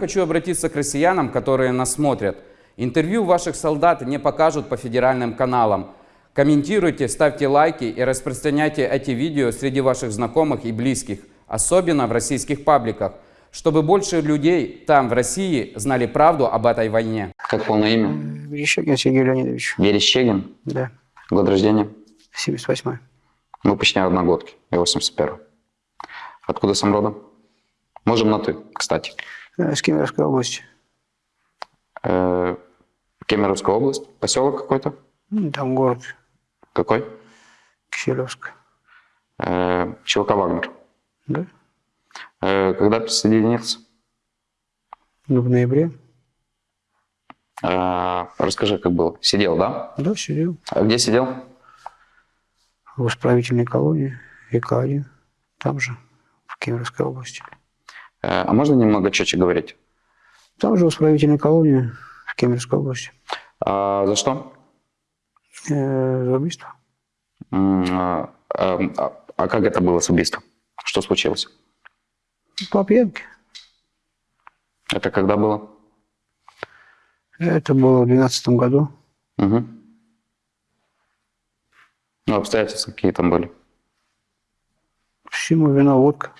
Хочу обратиться к россиянам, которые нас смотрят. Интервью ваших солдат не покажут по федеральным каналам. Комментируйте, ставьте лайки и распространяйте эти видео среди ваших знакомых и близких, особенно в российских пабликах, чтобы больше людей там, в России, знали правду об этой войне. Как полное имя? Верещагин Сергей Леонидович. Верещагин. Да, Год рождения? 78-й. Мы почти одногодки. Я 81 Откуда сам родом? Можем на «ты», кстати. Э, С Кемеровской области. Э, Кемеровская область. Поселок какой-то? Ну, Там город Какой? Киселевск. Э, ЧВК «Вагнер». Да? Э, когда присоединился? Ну, в ноябре. Э, расскажи, как было. Сидел, да? Да, сидел. А где сидел? В исправительной колонии ИК-1. Там же, в Кемеровской области. Э, а можно немного четче говорить? Там же в исправительной колонии в Кемеровской области. А за что? Э, за убийство. М, а, а- а как это было с убийством? Что случилось? По пьянке. Это когда было? Это было в 2012 году. Угу. Ну, обстоятельства какие там были? Всему вина водка.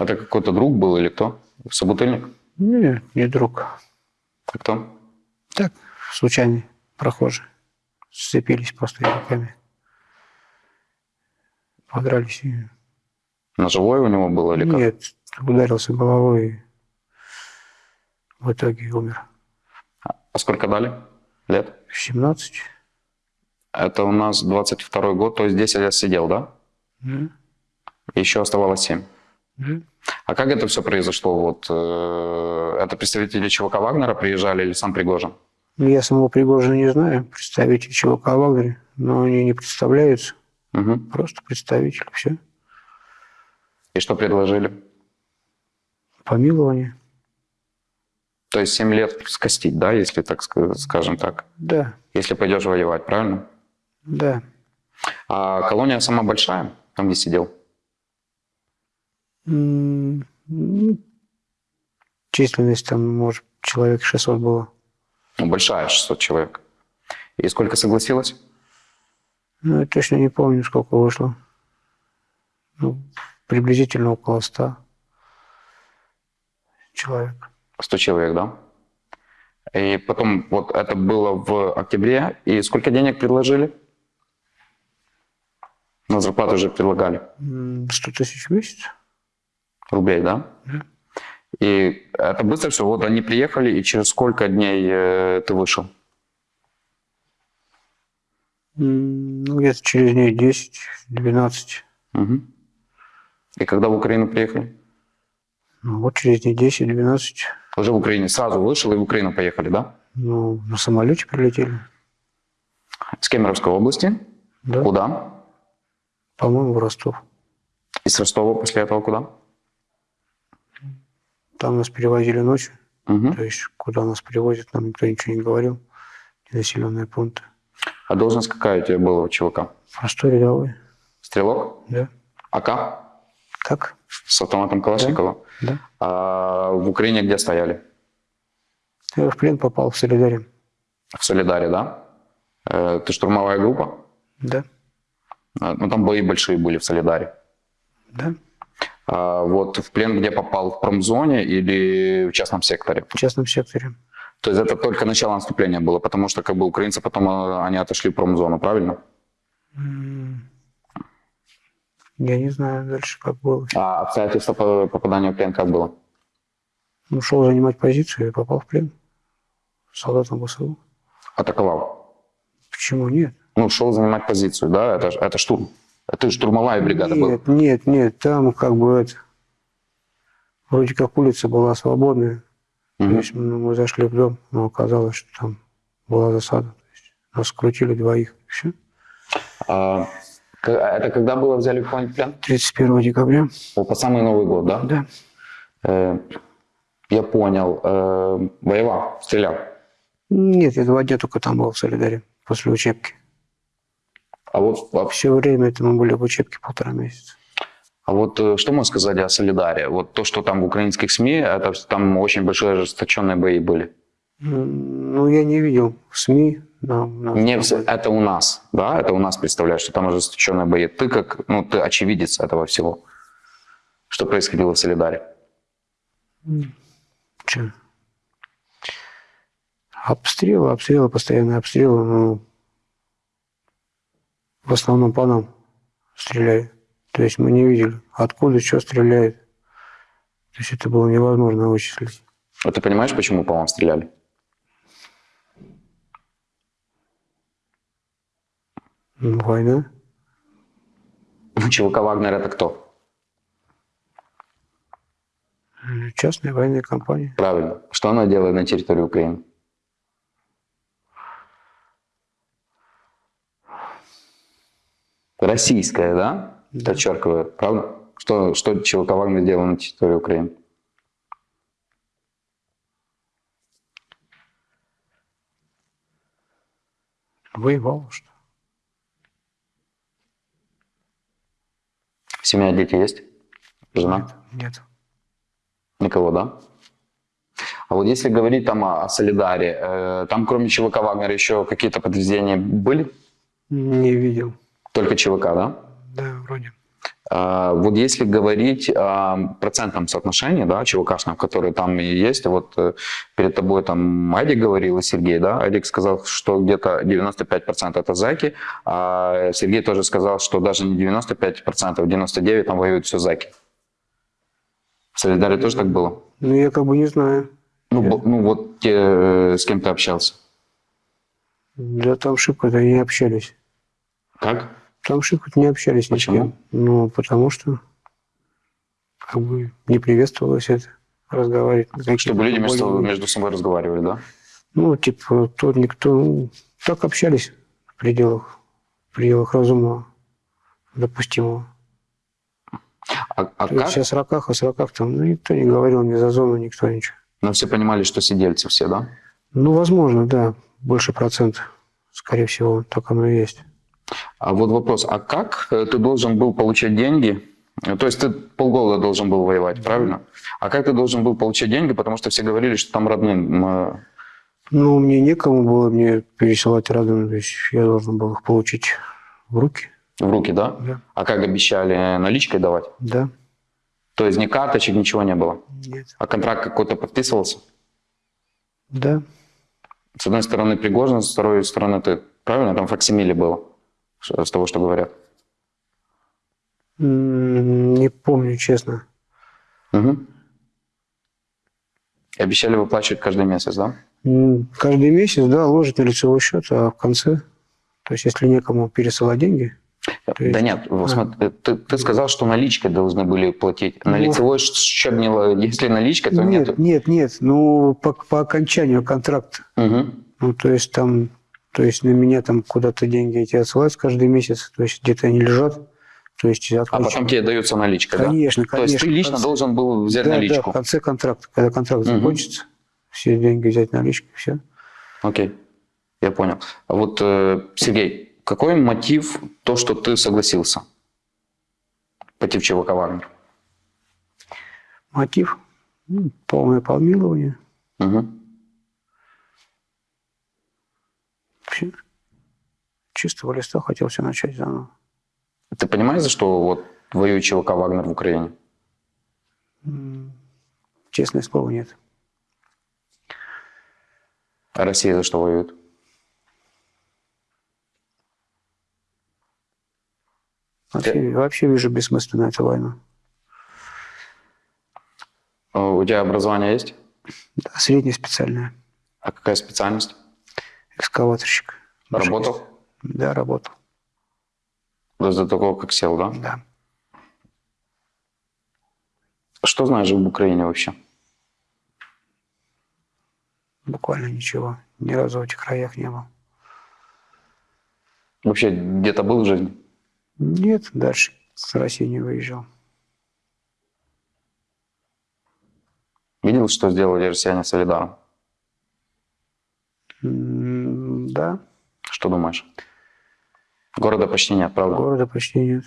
Это какой-то друг был или кто? Собутыльник? Нет, не друг. А кто? Так, случайный прохожий. Сцепились просто языками. Подрались и... Ножевой у него был или как? Нет, ударился головой и в итоге умер. А сколько дали? Лет? 17. Это у нас 22 год, то есть 10 лет сидел, да? Да, Еще оставалось 7. А как это все произошло? Вот, э, это представители ЧВК Вагнера приезжали или сам Пригожин? Ну, Я самого Пригожина не знаю, представитель ЧВК Вагнера, но они не представляются, Угу. просто представители, все. И что предложили? Помилование. То есть 7 лет скостить, да, если так ска- скажем так? Да, Если пойдешь воевать, правильно? да. А колония сама большая, там где сидел? М, ну, Численность там, может, человек 600 было. Ну, большая, 600 человек. И сколько согласилось? Ну, я точно не помню, сколько вышло. Ну, приблизительно около 100 человек. 100 человек, да? И потом, вот это было в октябре, и сколько денег предложили? На зарплату уже предлагали. М, 100 тысяч в месяц? Рублей, да? И это быстро все. Вот они приехали, и через сколько дней э, ты вышел? Ну, где-то через дней 10-12. Мгм. И когда в Украину приехали? Ну, вот через дней 10-12. Уже в Украине сразу вышел и в Украину поехали, да? Ну, на самолете прилетели. С Кемеровской области. Да. Куда? По-моему, в Ростов. Из Ростова после этого куда? Там нас перевозили ночью. Мгм. То есть, куда нас перевозят, нам никто ничего не говорил. Населенные пункты. А должность какая у тебя была у ЧВК? Простой рядовой. Стрелок? Да. АК? Как? С автоматом Калашникова? Да. А в Украине где стояли? Я в плен попал в Солидаре. В Солидаре, да? Э, Ты штурмовая группа? Да. А, Ну, там бои большие были в Солидаре. Да. А вот в плен где попал? В промзоне или в частном секторе? В частном секторе. То есть это только начало наступления было, потому что как бы украинцы потом э, они отошли в промзону, правильно? Я не знаю дальше, как было. А обстоятельства по- попадания в плен как было? Ну, шел занимать позицию и попал в плен. Солдатом ВСУ. Атаковал? Почему нет? Ну, шел занимать позицию, да? Это, это штурм. Это штурмовая бригада была. Нет, нет, нет, там как бы это... Вроде как улица была свободная. То Мгм. есть мы зашли в дом, но оказалось, что там была засада. То есть нас скрутили двоих. Все. А, к- это когда было взяли в плен? 31 декабря. О, По самый Новый год, да? Да. Э, я понял. Э, воевал, стрелял. Нет, я два дня только там был в Солидаре после учебки. А вот Все время это мы были в учебке полтора месяца. А вот э, что можно сказать о Солидаре? Вот то, что там в украинских СМИ, это там очень большие ожесточенные бои были. Ну, я не видел в СМИ. Нам, нам Не это у нас, да, это у нас представляешь, что там ожесточенные бои. Ты как, ну, ты очевидец этого всего. Что происходило в Солидаре? Че? Обстрелы, обстрелы, постоянные обстрелы. Ну, в основном по нам стреляли. То есть мы не видели, откуда что стреляет. То есть это было невозможно вычислить. А ты понимаешь, почему по вам стреляли? Ну, война. Ну, ЧВК Вагнер это кто? Частная военная компания. Правильно. Что она делает на территории Украины? Российская, да? Подчеркиваю, правда? Что, что ЧВК Вагнер делал на территории Украины? Воевал, что Семья, дети есть? Жена? Нет. Никого, да? А вот если говорить там о, о Солидаре, э, там кроме ЧВК Вагнера еще какие-то подразделения были? Не видел. Только ЧВК, да? Да, вроде. А, Вот если говорить о процентном соотношении, да, ЧВКшном, которые там и есть, вот э, перед тобой там Адик говорил и Сергей, да, Адик сказал, что где-то 95% это зэки, а Сергей тоже сказал, что даже не 95%, 99% там воюют все зэки. В Солидаре тоже так было? Ну, я как бы не знаю. Ну, бо- ну вот те, э, с кем ты общался. Да там шибко-то не общались. Как? Там шибко не общались ни с Почему? кем. Ну, потому что как бы не приветствовалось это разговаривать. Чтобы люди между, более- между собой разговаривали, да? Ну, типа, тут никто... ну, так общались в пределах, в пределах разумного, допустимого. А, а То как? сейчас раках, о сороках там ну, никто не говорил ни за зону, никто ничего. Но все понимали, что сидельцы все, да? Ну, возможно, да, больше процент, скорее всего, так оно и есть. А вот вопрос, а как э, ты должен был получать деньги? Э, То есть ты полгода должен был воевать, правильно? А как ты должен был получать деньги? Потому что все говорили, что там родным... э, Ну, мне некому было мне пересылать родным, то есть я должен был их получить в руки. в руки, да? Да. А как обещали, наличкой давать? Да. То есть ни карточек, ничего не было? Нет. А контракт какой-то подписывался? Да. С одной стороны Пригожин, с второй стороны ты. Правильно? Там факсимиле было, с того, что говорят. Не помню, честно. Угу. И обещали выплачивать каждый месяц, да? Каждый месяц, да, ложить на лицевой счет, а в конце, то есть если некому пересылать деньги, есть- Да нет, А. смотри, ты, ты сказал, что наличкой должны были платить. На Ну. лицевой счет, не если наличка, то нет, нет. нет, нет, ну по, по окончанию контракта, Мгм. ну то есть там, то есть на меня там куда-то деньги эти отсылаются каждый месяц, то есть где-то они лежат, то есть А отключ- потом тебе дается наличка, Конечно, да? То есть конечно. ты лично конце- должен был взять да, наличку. Да, в конце контракта, когда контракт Мгм. закончится, все деньги взять наличкой, все. Окей, я понял. А вот, э, Сергей, какой мотив то, что ты согласился пойти в ЧВК Вагнер? Мотив ну, полное помилование, Мгм. Чистого листа хотел все начать заново. Ты понимаешь, за что вот воюет ЧВК Вагнер в Украине? Честное слово, нет. А Россия за что воюет? Вообще, вообще вижу бессмысленно эту войну. Э, У тебя образование есть? Да, средняя специальная. А какая специальность? Экскаваторщик. Работал? Да, работал. До такого, как сел, да? Да. Что знаешь об Украине вообще? Буквально ничего. Ни разу в этих краях не был. Вообще где-то был в жизни? Нет, дальше с России не выезжал. Видел, что сделали россияне Солидаром? Да, Что думаешь? Города почти нет, правда? Города почти нет.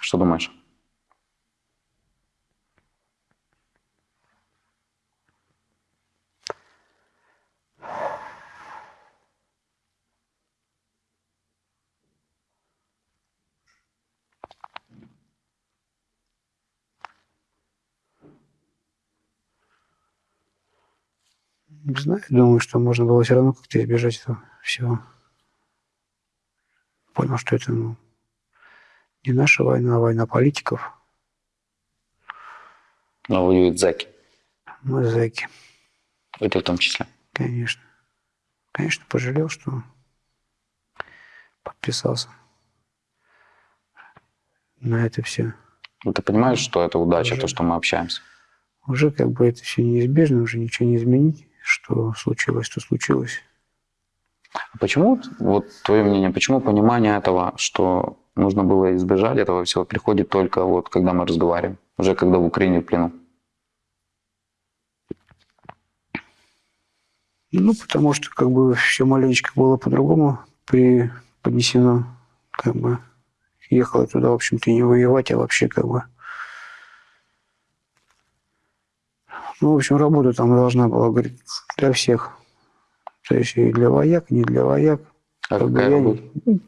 Что думаешь? Не знаю, думаю, что можно было все равно как-то избежать этого всего. Понял, что это ну, не наша война, а война политиков. Но воюют зэки. Мы зэки, И ты в том числе. конечно. Конечно, пожалел, что подписался на это все. Ну, ты понимаешь, что это удача, Уже. то, что мы общаемся? Уже как бы это все неизбежно, уже ничего не изменить. Что случилось, то случилось. А Почему, вот твое мнение, почему понимание этого, что нужно было избежать этого всего, приходит только вот когда мы разговариваем, уже когда в Украине в плену? Ну, потому что как бы все маленечко было по-другому преподнесено. Как бы ехал я туда, в общем-то, не воевать, а вообще как бы... Ну, в общем, работа там должна была, говорит, для всех. То есть и для вояк, не для вояк. А Как бы какая работа? не-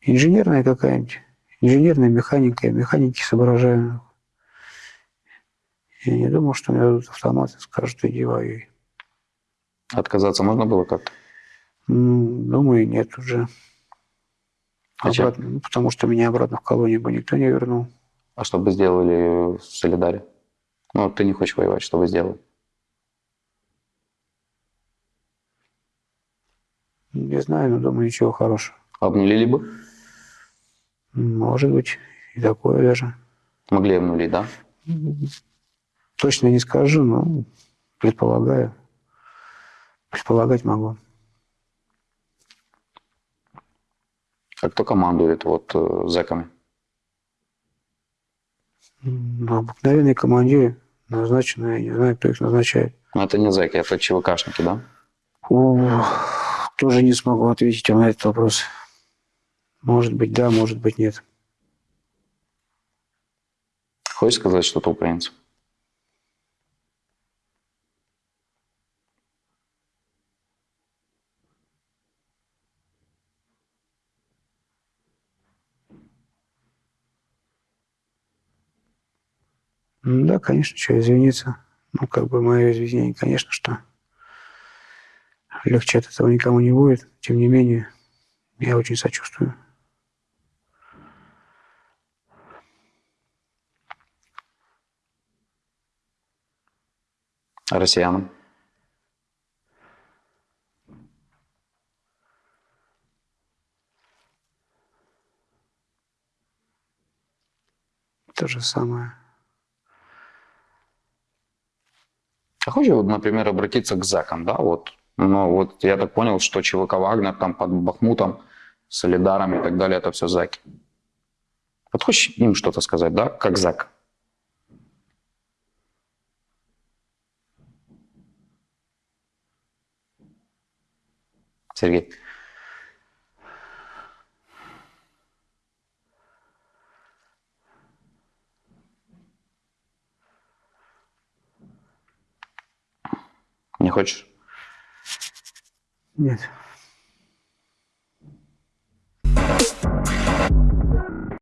Инженерная какая-нибудь. Инженерная механика. Я механики соображаю. Я не думал, что мне дадут автомат и скажут, иди воюй. Отказаться можно было как-то? Думаю, нет уже. Зачем? Обратно, ну, потому что меня обратно в колонию бы никто не вернул. А что бы сделали в Солидаре? Ну, ты не хочешь воевать, что бы сделали? Не знаю, но думаю, ничего хорошего. Обнулили бы? Может быть, и такое даже. Могли обнулить, да? Точно не скажу, но предполагаю. Предполагать могу. А кто командует вот э, зэками? М, Обыкновенные командиры назначенные, я не знаю, кто их назначает. Ну, это не зэки, это ЧВКшники, да? Ух, тоже не смогу ответить вам на этот вопрос. Может быть, да, может быть, нет. Хочешь сказать что-то украинцам? Да, конечно, что извиниться. Ну, как бы мое извинение, конечно, что легче от этого никому не будет. Тем не менее, я очень сочувствую. А россиянам? То же самое. А хочешь, вот, например, обратиться к зэкам, да, вот? Ну, вот я так понял, что ЧВК Вагнер там под Бахмутом, Солидаром и так далее, это все зэки. Вот хочешь им что-то сказать, да, как зэк? Сергей. Не хочешь? Нет.